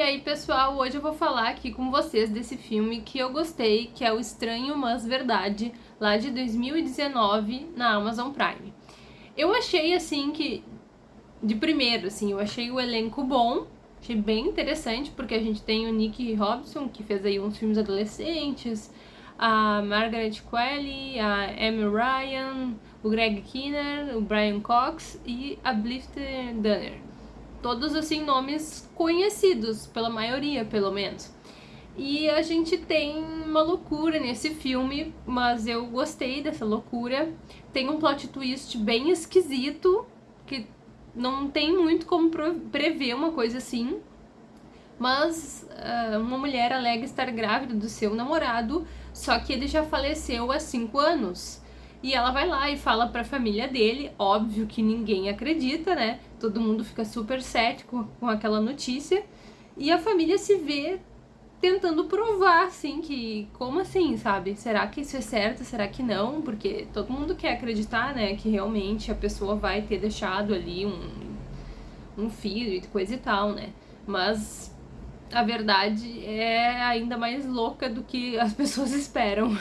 E aí pessoal, hoje eu vou falar aqui com vocês desse filme que eu gostei, que é O Estranho Mas Verdade, lá de 2019 na Amazon Prime. Eu achei assim que, de primeiro assim, eu achei o elenco bom, achei bem interessante, porque a gente tem o Nick Robson, que fez aí uns filmes adolescentes, a Margaret Qualley, a Amy Ryan, o Greg Kinner, o Brian Cox e a Blifter Dunner todos assim nomes conhecidos pela maioria, pelo menos. E a gente tem uma loucura nesse filme, mas eu gostei dessa loucura. Tem um plot twist bem esquisito, que não tem muito como prever uma coisa assim. Mas uh, uma mulher alega estar grávida do seu namorado, só que ele já faleceu há cinco anos. E ela vai lá e fala pra família dele, óbvio que ninguém acredita, né? Todo mundo fica super cético com aquela notícia. E a família se vê tentando provar, assim, que como assim, sabe? Será que isso é certo? Será que não? Porque todo mundo quer acreditar, né, que realmente a pessoa vai ter deixado ali um, um filho e coisa e tal, né? Mas a verdade é ainda mais louca do que as pessoas esperam.